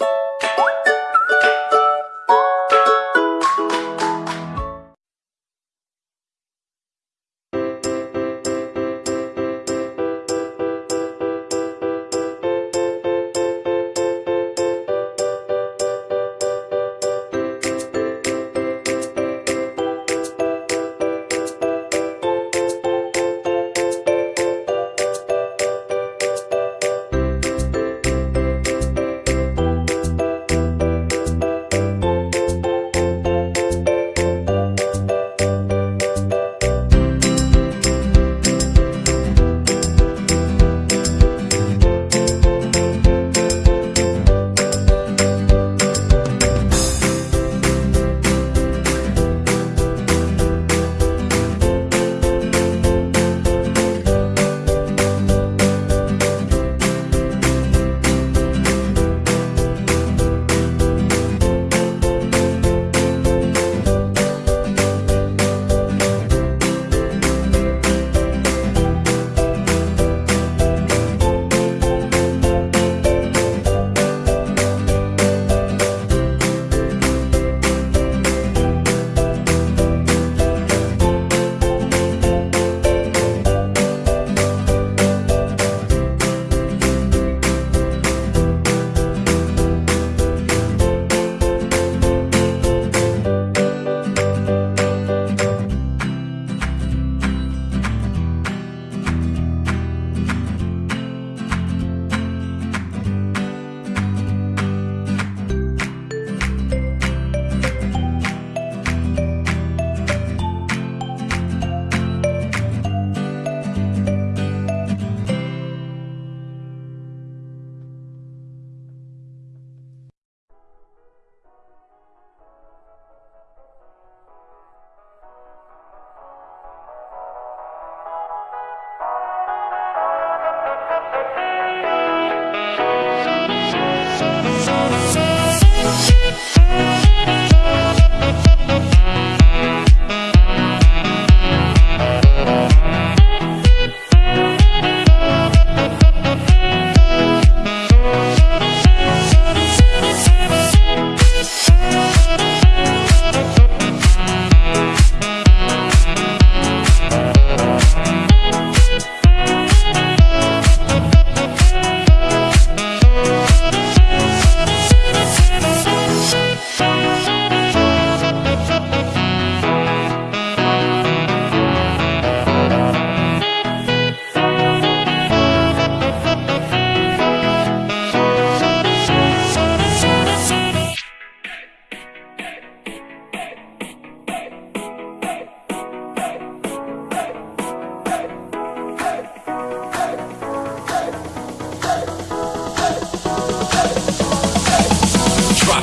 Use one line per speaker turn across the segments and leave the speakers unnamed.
you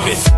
it.